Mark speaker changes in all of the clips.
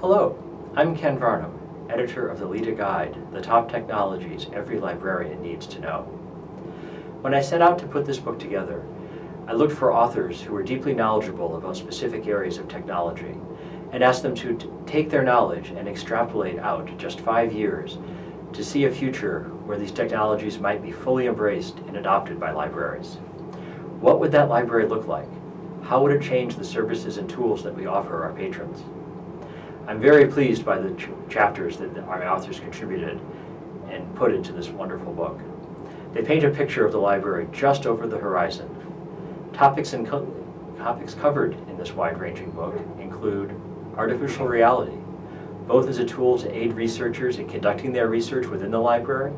Speaker 1: Hello, I'm Ken Varnum, editor of the LITA Guide, The Top Technologies Every Librarian Needs to Know. When I set out to put this book together, I looked for authors who were deeply knowledgeable about specific areas of technology and asked them to take their knowledge and extrapolate out just five years to see a future where these technologies might be fully embraced and adopted by libraries. What would that library look like? How would it change the services and tools that we offer our patrons? I'm very pleased by the ch chapters that our authors contributed and put into this wonderful book. They paint a picture of the library just over the horizon. Topics, and co topics covered in this wide-ranging book include artificial reality, both as a tool to aid researchers in conducting their research within the library,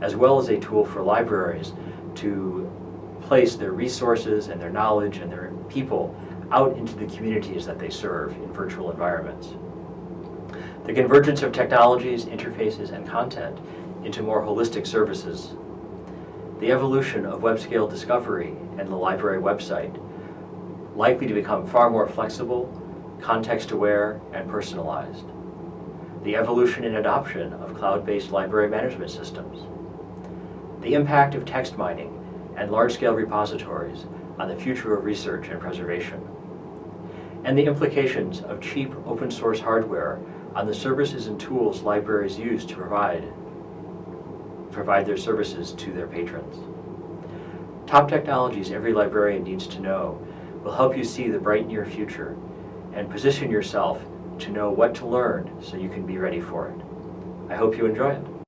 Speaker 1: as well as a tool for libraries to place their resources and their knowledge and their people out into the communities that they serve in virtual environments. The convergence of technologies, interfaces, and content into more holistic services. The evolution of web-scale discovery and the library website, likely to become far more flexible, context-aware, and personalized. The evolution and adoption of cloud-based library management systems. The impact of text mining and large-scale repositories on the future of research and preservation. And the implications of cheap open source hardware on the services and tools libraries use to provide, provide their services to their patrons. Top technologies every librarian needs to know will help you see the bright near future and position yourself to know what to learn so you can be ready for it. I hope you enjoy it.